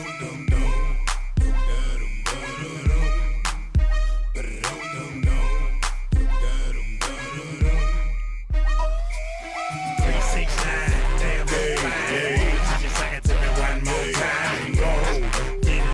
dum dum.